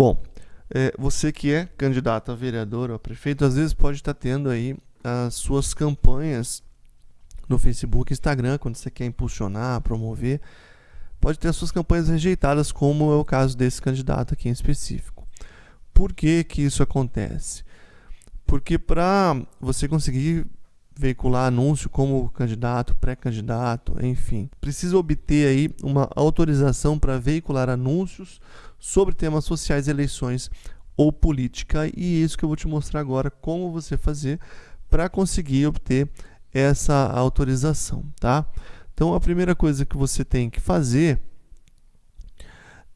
Bom, é, você que é candidato a vereador ou a prefeito, às vezes pode estar tendo aí as suas campanhas no Facebook, Instagram, quando você quer impulsionar, promover, pode ter as suas campanhas rejeitadas, como é o caso desse candidato aqui em específico. Por que que isso acontece? Porque para você conseguir veicular anúncio como candidato, pré-candidato, enfim. Precisa obter aí uma autorização para veicular anúncios sobre temas sociais, eleições ou política. E é isso que eu vou te mostrar agora como você fazer para conseguir obter essa autorização, tá? Então a primeira coisa que você tem que fazer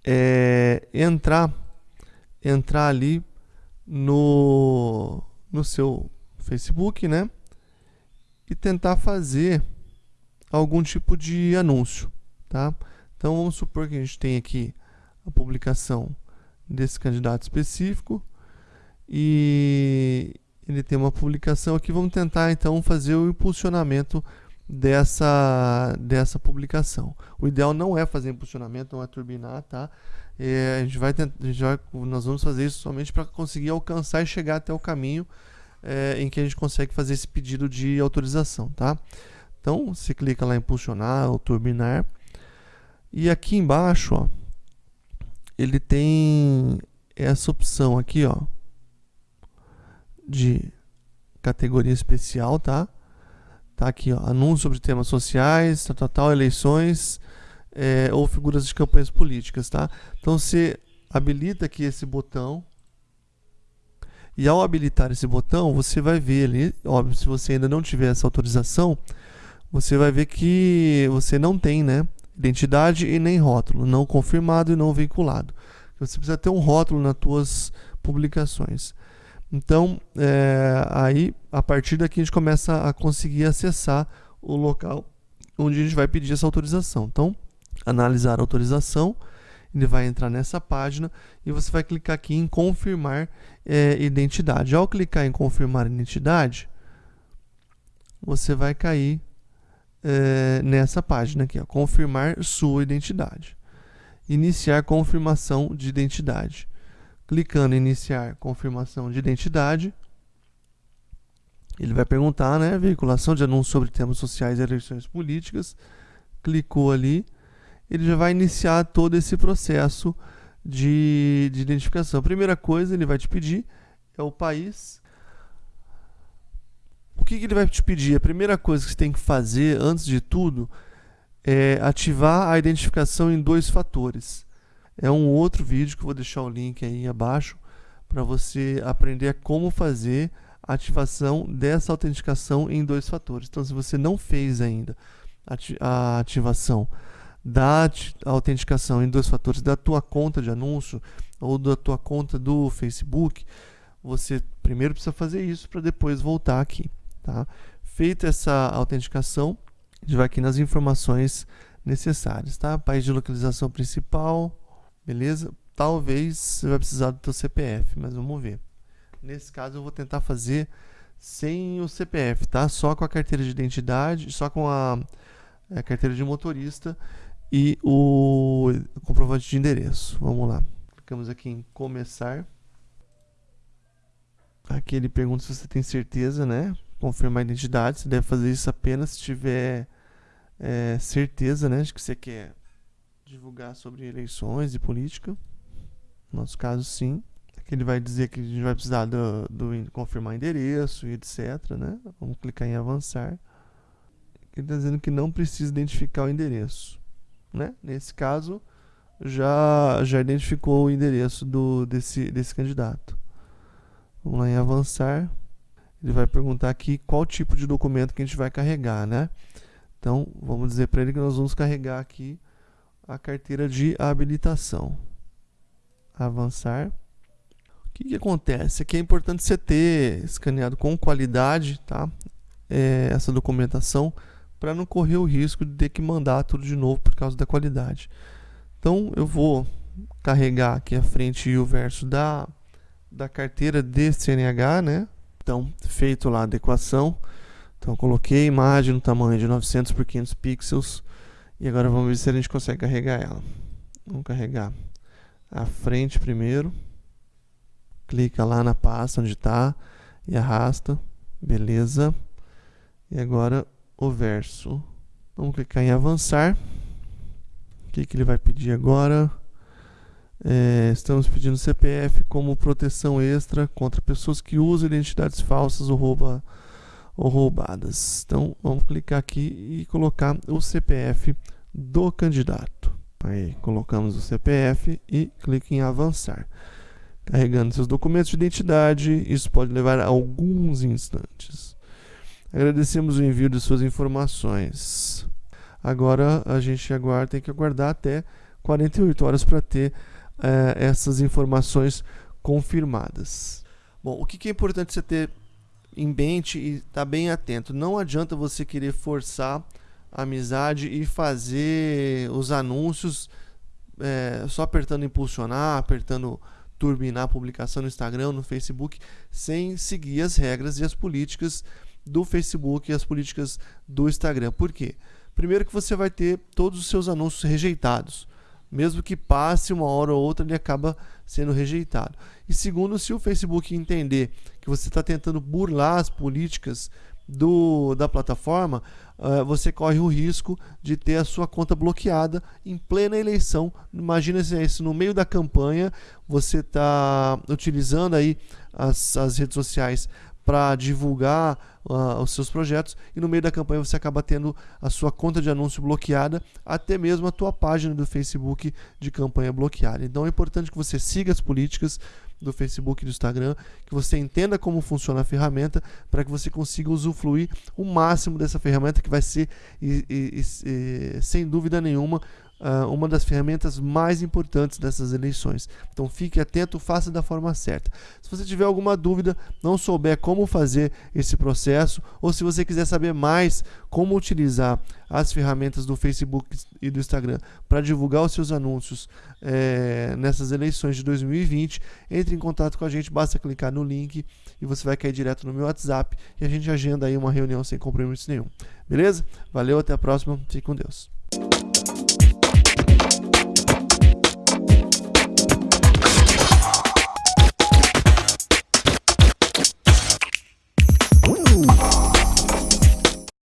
é entrar entrar ali no no seu Facebook, né? E tentar fazer algum tipo de anúncio, tá? Então vamos supor que a gente tem aqui a publicação desse candidato específico e ele tem uma publicação aqui, vamos tentar então fazer o impulsionamento dessa, dessa publicação. O ideal não é fazer impulsionamento, não é turbinar, tá? É, a gente vai, tentar, a gente vai nós vamos fazer isso somente para conseguir alcançar e chegar até o caminho é, em que a gente consegue fazer esse pedido de autorização, tá? Então, você clica lá em impulsionar ou turbinar. E aqui embaixo, ó, ele tem essa opção aqui, ó, de categoria especial, tá? Tá aqui, ó, anúncio sobre temas sociais, tal, tal, tal eleições é, ou figuras de campanhas políticas, tá? Então, você habilita aqui esse botão e ao habilitar esse botão, você vai ver ali, óbvio, se você ainda não tiver essa autorização, você vai ver que você não tem, né, identidade e nem rótulo, não confirmado e não vinculado. Você precisa ter um rótulo nas suas publicações. Então, é, aí, a partir daqui, a gente começa a conseguir acessar o local onde a gente vai pedir essa autorização. Então, analisar a autorização, ele vai entrar nessa página e você vai clicar aqui em confirmar é, identidade. Ao clicar em confirmar identidade, você vai cair é, nessa página aqui, ó, confirmar sua identidade. Iniciar confirmação de identidade. Clicando em iniciar confirmação de identidade, ele vai perguntar, né, veiculação de anúncios sobre temas sociais e eleições políticas. Clicou ali, ele já vai iniciar todo esse processo de, de identificação. A primeira coisa ele vai te pedir é o país. O que, que ele vai te pedir? A primeira coisa que você tem que fazer, antes de tudo, é ativar a identificação em dois fatores. É um outro vídeo que eu vou deixar o link aí abaixo para você aprender como fazer a ativação dessa autenticação em dois fatores. Então, se você não fez ainda a ativação da autenticação em dois fatores da tua conta de anúncio ou da tua conta do Facebook, você primeiro precisa fazer isso para depois voltar aqui, tá? Feita essa autenticação, a gente vai aqui nas informações necessárias, tá? País de localização principal, beleza? Talvez você vai precisar do teu CPF, mas vamos ver. Nesse caso eu vou tentar fazer sem o CPF, tá? Só com a carteira de identidade, só com a, a carteira de motorista e o comprovante de endereço. Vamos lá. Clicamos aqui em começar. Aqui ele pergunta se você tem certeza, né? Confirmar a identidade. Você deve fazer isso apenas se tiver é, certeza, né? De que você quer divulgar sobre eleições e política. No nosso caso, sim. Aqui ele vai dizer que a gente vai precisar do, do confirmar endereço e etc, né? Vamos clicar em avançar. Ele está dizendo que não precisa identificar o endereço né? Nesse caso, já, já identificou o endereço do, desse, desse candidato. Vamos lá em avançar. Ele vai perguntar aqui qual tipo de documento que a gente vai carregar, né? Então, vamos dizer para ele que nós vamos carregar aqui a carteira de habilitação. Avançar. O que, que acontece? Aqui é importante você ter escaneado com qualidade, tá? É, essa documentação para não correr o risco de ter que mandar tudo de novo por causa da qualidade. Então eu vou carregar aqui a frente e o verso da, da carteira de CNH, né? Então, feito lá a adequação. Então, coloquei a imagem no tamanho de 900 por 500 pixels. E agora vamos ver se a gente consegue carregar ela. Vamos carregar a frente primeiro. clica lá na pasta onde está e arrasta. Beleza. E agora o verso. Vamos clicar em avançar. O que, que ele vai pedir agora? É, estamos pedindo CPF como proteção extra contra pessoas que usam identidades falsas ou, rouba, ou roubadas. Então vamos clicar aqui e colocar o CPF do candidato. Aí colocamos o CPF e clique em avançar. Carregando seus documentos de identidade, isso pode levar alguns instantes. Agradecemos o envio de suas informações. Agora a gente aguarda, tem que aguardar até 48 horas para ter é, essas informações confirmadas. Bom, o que, é importante você ter em mente e estar tá bem atento? Não adianta você querer forçar a amizade e fazer os anúncios é, só apertando impulsionar, apertando turbinar a publicação no Instagram, no Facebook, sem seguir as regras e as políticas do Facebook e as políticas do Instagram. Por quê? Primeiro que você vai ter todos os seus anúncios rejeitados mesmo que passe uma hora ou outra, ele acaba sendo rejeitado. E segundo, se o Facebook entender que você está tentando burlar as políticas do, da plataforma, uh, você corre o risco de ter a sua conta bloqueada em plena eleição. Imagina isso no meio da campanha, você está utilizando aí as, as redes sociais para divulgar uh, os seus projetos e no meio da campanha você acaba tendo a sua conta de anúncio bloqueada, até mesmo a tua página do Facebook de campanha bloqueada. Então é importante que você siga as políticas do Facebook e do Instagram, que você entenda como funciona a ferramenta para que você consiga usufruir o máximo dessa ferramenta que vai ser, e, e, e, sem dúvida nenhuma, uh, uma das ferramentas mais importantes dessas eleições. Então fique atento, faça da forma certa. Se você tiver alguma dúvida, não souber como fazer esse processo, ou se você quiser saber mais como utilizar as ferramentas do Facebook e do Instagram para divulgar os seus anúncios é, nessas eleições de 2020, entre em contato com a gente, basta clicar no link e você vai cair direto no meu WhatsApp e a gente agenda aí uma reunião sem compromisso nenhum. Beleza? Valeu, até a próxima, fique com Deus.